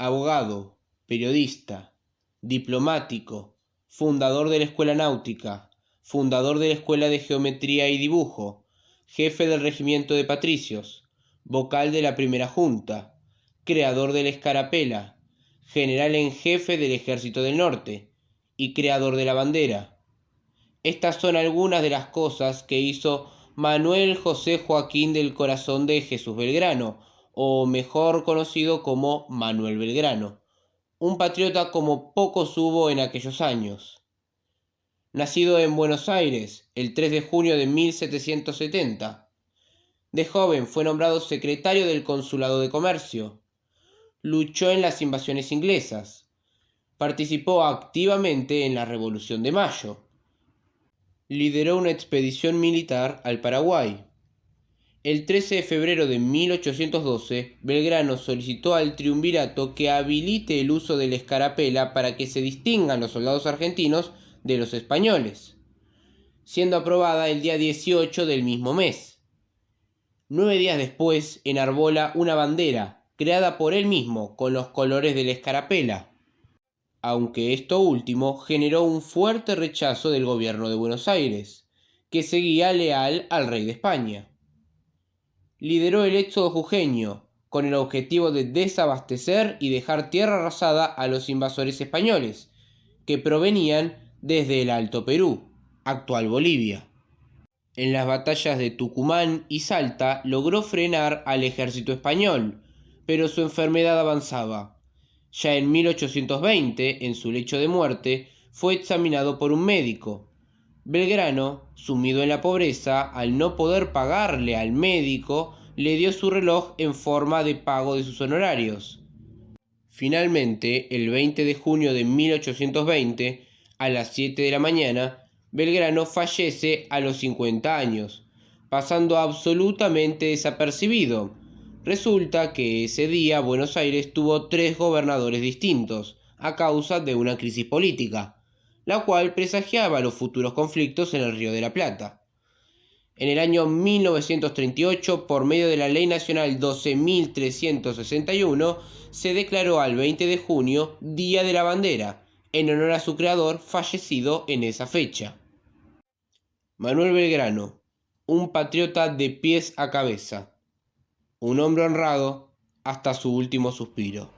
abogado, periodista, diplomático, fundador de la Escuela Náutica, fundador de la Escuela de Geometría y Dibujo, jefe del Regimiento de Patricios, vocal de la Primera Junta, creador de la Escarapela, general en jefe del Ejército del Norte y creador de la bandera. Estas son algunas de las cosas que hizo Manuel José Joaquín del Corazón de Jesús Belgrano, o mejor conocido como Manuel Belgrano, un patriota como pocos hubo en aquellos años. Nacido en Buenos Aires el 3 de junio de 1770, de joven fue nombrado secretario del Consulado de Comercio, luchó en las invasiones inglesas, participó activamente en la Revolución de Mayo, lideró una expedición militar al Paraguay. El 13 de febrero de 1812, Belgrano solicitó al triunvirato que habilite el uso de la escarapela para que se distingan los soldados argentinos de los españoles, siendo aprobada el día 18 del mismo mes. Nueve días después enarbola una bandera creada por él mismo con los colores de la escarapela, aunque esto último generó un fuerte rechazo del gobierno de Buenos Aires, que seguía leal al rey de España. Lideró el éxodo jujeño, con el objetivo de desabastecer y dejar tierra arrasada a los invasores españoles, que provenían desde el Alto Perú, actual Bolivia. En las batallas de Tucumán y Salta logró frenar al ejército español, pero su enfermedad avanzaba. Ya en 1820, en su lecho de muerte, fue examinado por un médico. Belgrano, sumido en la pobreza, al no poder pagarle al médico, le dio su reloj en forma de pago de sus honorarios. Finalmente, el 20 de junio de 1820, a las 7 de la mañana, Belgrano fallece a los 50 años, pasando absolutamente desapercibido, Resulta que ese día Buenos Aires tuvo tres gobernadores distintos, a causa de una crisis política, la cual presagiaba los futuros conflictos en el Río de la Plata. En el año 1938, por medio de la Ley Nacional 12.361, se declaró al 20 de junio Día de la Bandera, en honor a su creador fallecido en esa fecha. Manuel Belgrano, un patriota de pies a cabeza un hombre honrado hasta su último suspiro.